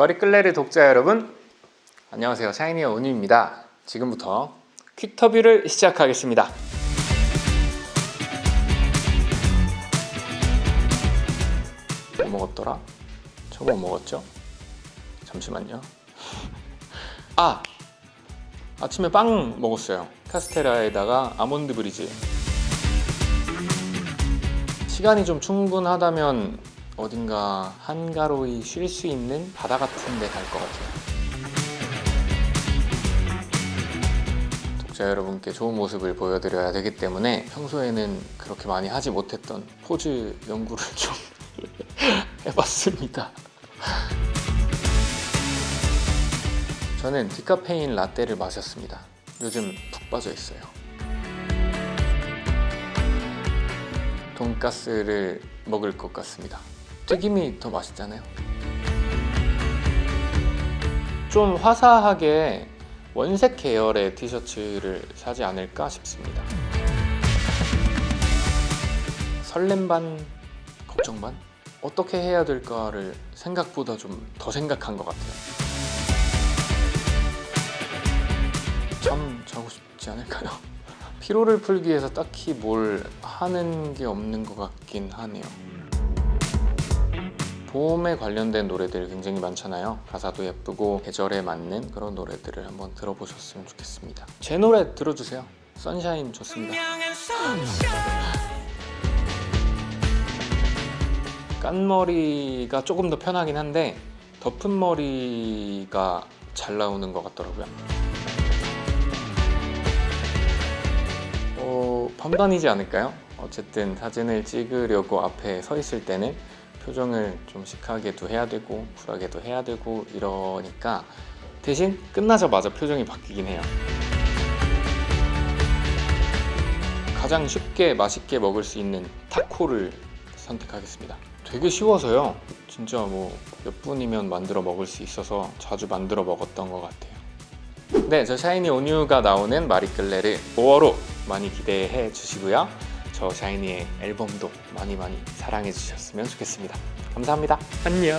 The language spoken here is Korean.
머리끌레르 독자 여러분 안녕하세요 샤이니의 온유입니다 지금부터 퀵터뷰를 시작하겠습니다 뭐 먹었더라? 저거 뭐 먹었죠? 잠시만요 아! 아침에 빵 먹었어요 카스테라에다가 아몬드 브리즈 시간이 좀 충분하다면 어딘가 한가로이 쉴 수 있는 바다 같은 데 갈 것 같아요. 독자 여러분께 좋은 모습을 보여드려야 되기 때문에 평소에는 그렇게 많이 하지 못했던 포즈 연구를 좀 해봤습니다. 저는 디카페인 라떼를 마셨습니다. 요즘 푹 빠져 있어요. 돈가스를 먹을 것 같습니다 튀김이 더 맛있잖아요. 좀 화사하게 원색 계열의 티셔츠를 사지 않을까 싶습니다. 설렘 반 걱정 반? 어떻게 해야 될까를 생각보다 좀 더 생각한 것 같아요. 참 자고 싶지 않을까요? 피로를 풀기 위해서 딱히 뭘 하는 게 없는 것 같긴 하네요 봄에 관련된 노래들 굉장히 많잖아요. 가사도 예쁘고 계절에 맞는 그런 노래들을 한번 들어보셨으면 좋겠습니다. 제 노래 들어주세요. 선샤인 좋습니다. 깐머리가 조금 더 편하긴 한데 덮은 머리가 잘 나오는 것 같더라고요. 어, 판단이지 않을까요? 어쨌든 사진을 찍으려고 앞에 서 있을 때는 표정을 좀 시크하게도 해야 되고 쿨하게도 해야 되고 이러니까 대신 끝나자마자 표정이 바뀌긴 해요. 가장 쉽게 맛있게 먹을 수 있는 타코를 선택하겠습니다. 되게 쉬워서요. 진짜 뭐 몇 분이면 만들어 먹을 수 있어서 자주 만들어 먹었던 것 같아요. 네, 저 샤이니 온유가 나오는 마리끌레를 5월호 많이 기대해 주시고요 저 샤이니의 앨범도 많이 많이 사랑해 주셨으면 좋겠습니다. 감사합니다. 안녕